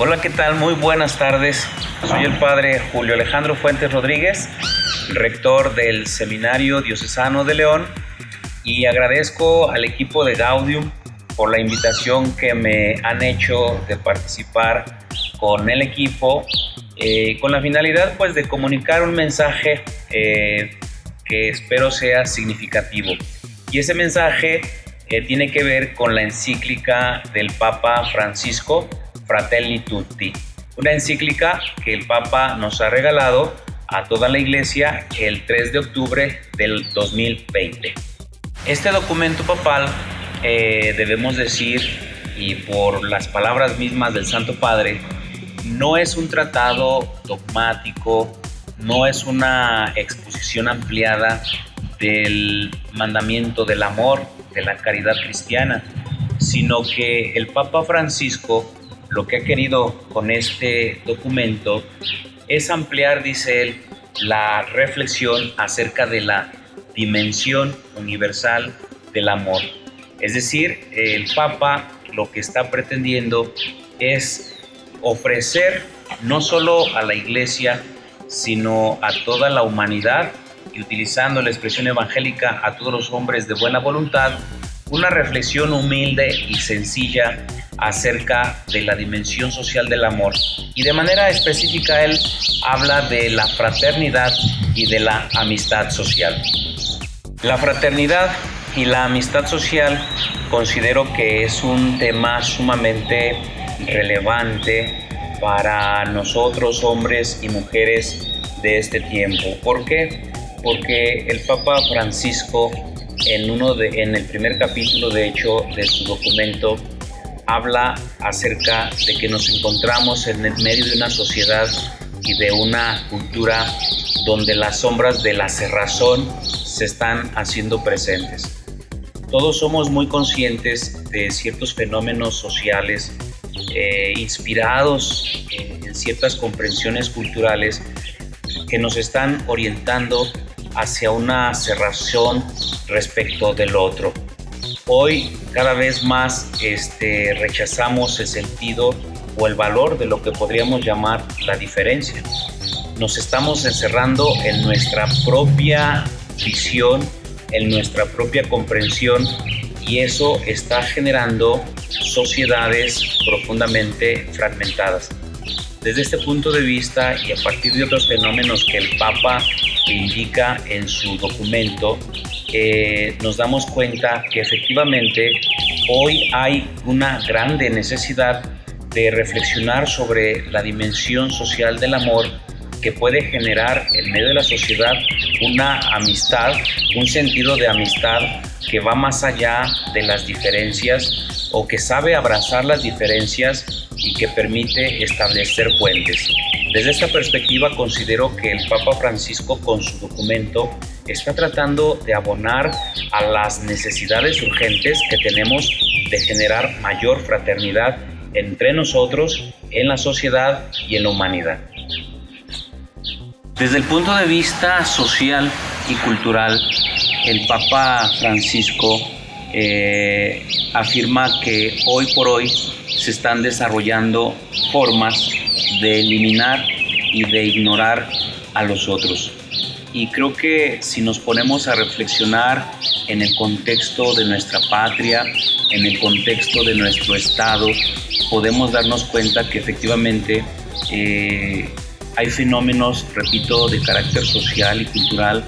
Hola, ¿qué tal? Muy buenas tardes. Soy el padre Julio Alejandro Fuentes Rodríguez, rector del Seminario Diocesano de León, y agradezco al equipo de Gaudium por la invitación que me han hecho de participar con el equipo, eh, con la finalidad pues de comunicar un mensaje eh, que espero sea significativo. Y ese mensaje eh, tiene que ver con la encíclica del Papa Francisco, Fratelli Tutti, una encíclica que el Papa nos ha regalado a toda la iglesia el 3 de octubre del 2020. Este documento papal, eh, debemos decir, y por las palabras mismas del Santo Padre, no es un tratado dogmático, no es una exposición ampliada del mandamiento del amor, de la caridad cristiana, sino que el Papa Francisco lo que ha querido con este documento es ampliar, dice él, la reflexión acerca de la dimensión universal del amor. Es decir, el Papa lo que está pretendiendo es ofrecer no solo a la Iglesia, sino a toda la humanidad y utilizando la expresión evangélica a todos los hombres de buena voluntad, una reflexión humilde y sencilla acerca de la dimensión social del amor. Y de manera específica él habla de la fraternidad y de la amistad social. La fraternidad y la amistad social considero que es un tema sumamente relevante para nosotros hombres y mujeres de este tiempo. ¿Por qué? Porque el Papa Francisco en uno de en el primer capítulo de hecho de su documento habla acerca de que nos encontramos en el medio de una sociedad y de una cultura donde las sombras de la cerrazón se están haciendo presentes. Todos somos muy conscientes de ciertos fenómenos sociales eh, inspirados en, en ciertas comprensiones culturales que nos están orientando hacia una cerrazón respecto del otro. Hoy cada vez más este, rechazamos el sentido o el valor de lo que podríamos llamar la diferencia. Nos estamos encerrando en nuestra propia visión, en nuestra propia comprensión y eso está generando sociedades profundamente fragmentadas. Desde este punto de vista y a partir de otros fenómenos que el Papa indica en su documento, eh, nos damos cuenta que efectivamente hoy hay una grande necesidad de reflexionar sobre la dimensión social del amor que puede generar en medio de la sociedad una amistad, un sentido de amistad que va más allá de las diferencias o que sabe abrazar las diferencias y que permite establecer puentes. Desde esta perspectiva considero que el Papa Francisco con su documento está tratando de abonar a las necesidades urgentes que tenemos de generar mayor fraternidad entre nosotros, en la sociedad y en la humanidad. Desde el punto de vista social y cultural, el Papa Francisco eh, afirma que hoy por hoy se están desarrollando formas de eliminar y de ignorar a los otros. Y creo que si nos ponemos a reflexionar en el contexto de nuestra patria, en el contexto de nuestro Estado, podemos darnos cuenta que efectivamente eh, hay fenómenos, repito, de carácter social y cultural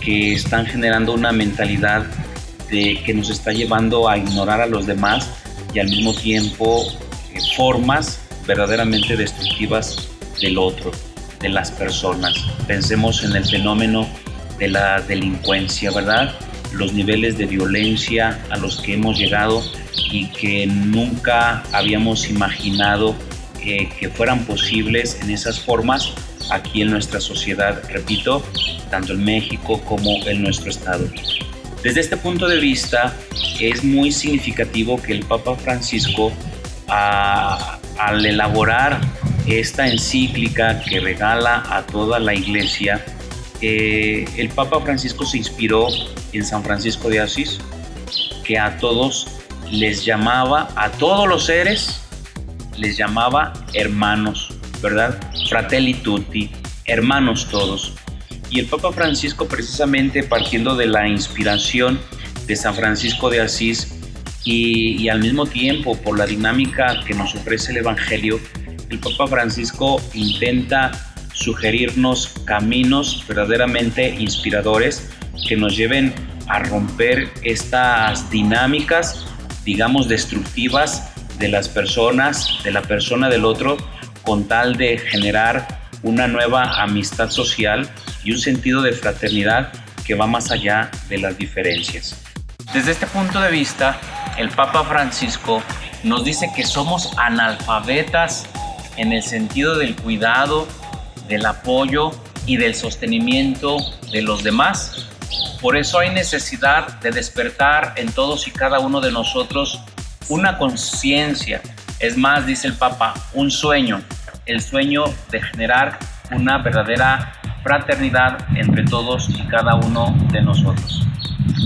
que están generando una mentalidad de, que nos está llevando a ignorar a los demás y al mismo tiempo eh, formas verdaderamente destructivas del otro, de las personas. Pensemos en el fenómeno de la delincuencia, ¿verdad? Los niveles de violencia a los que hemos llegado y que nunca habíamos imaginado que fueran posibles en esas formas aquí en nuestra sociedad, repito, tanto en México como en nuestro estado. Desde este punto de vista, es muy significativo que el Papa Francisco, al elaborar esta encíclica que regala a toda la iglesia, eh, el Papa Francisco se inspiró en San Francisco de Asís, que a todos les llamaba, a todos los seres, les llamaba hermanos, ¿verdad? Fratelli tutti, hermanos todos. Y el Papa Francisco precisamente partiendo de la inspiración de San Francisco de Asís y, al mismo tiempo por la dinámica que nos ofrece el Evangelio, el Papa Francisco intenta sugerirnos caminos verdaderamente inspiradores que nos lleven a romper estas dinámicas, digamos, destructivas de las personas, de la persona del otro, con tal de generar una nueva amistad social y un sentido de fraternidad que va más allá de las diferencias. Desde este punto de vista, el Papa Francisco nos dice que somos analfabetas en el sentido del cuidado, del apoyo y del sostenimiento de los demás. Por eso hay necesidad de despertar en todos y cada uno de nosotros una conciencia, es más, dice el Papa, un sueño, el sueño de generar una verdadera fraternidad entre todos y cada uno de nosotros.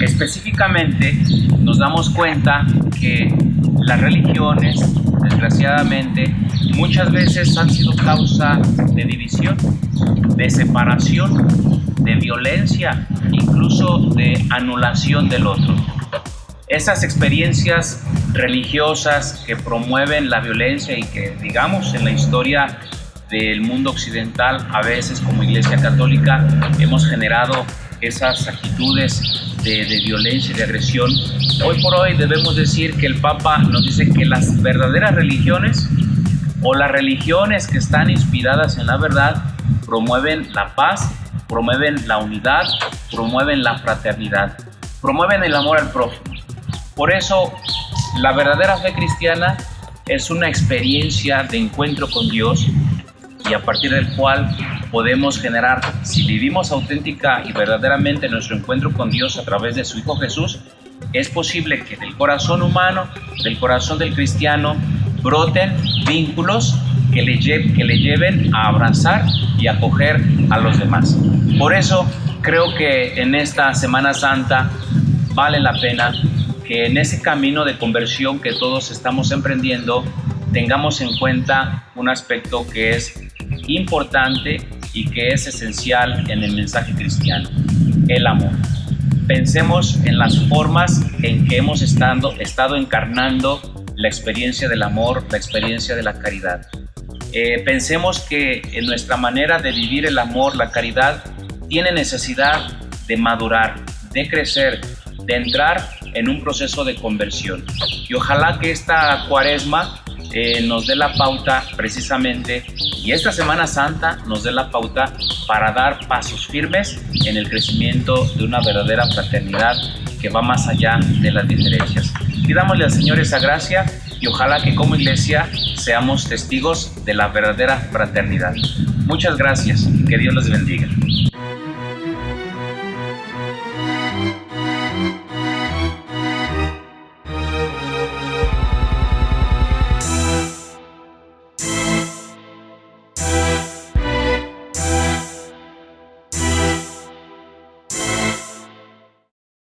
Específicamente nos damos cuenta que las religiones, desgraciadamente, muchas veces han sido causa de división, de separación, de violencia, incluso de anulación del otro. Esas experiencias religiosas que promueven la violencia y que, digamos, en la historia del mundo occidental, a veces como Iglesia Católica, hemos generado esas actitudes de, violencia y de agresión. Hoy por hoy debemos decir que el Papa nos dice que las verdaderas religiones o las religiones que están inspiradas en la verdad promueven la paz, promueven la unidad, promueven la fraternidad, promueven el amor al prójimo. Por eso la verdadera fe cristiana es una experiencia de encuentro con Dios y a partir del cual podemos generar, si vivimos auténtica y verdaderamente nuestro encuentro con Dios a través de su Hijo Jesús, es posible que del corazón humano, del corazón del cristiano, broten vínculos que le, que le lleven a abrazar y acoger a los demás. Por eso creo que en esta Semana Santa vale la pena que en ese camino de conversión que todos estamos emprendiendo tengamos en cuenta un aspecto que es importante y que es esencial en el mensaje cristiano, el amor. Pensemos en las formas en que hemos estado, encarnando la experiencia del amor, la experiencia de la caridad. Eh, pensemos que en nuestra manera de vivir el amor, la caridad, tiene necesidad de madurar, de crecer, de entrar en un proceso de conversión. Y ojalá que esta cuaresma eh, nos dé la pauta precisamente y esta Semana Santa nos dé la pauta para dar pasos firmes en el crecimiento de una verdadera fraternidad que va más allá de las diferencias. Pidámosle al Señor esa gracia y ojalá que como iglesia seamos testigos de la verdadera fraternidad. Muchas gracias que Dios los bendiga.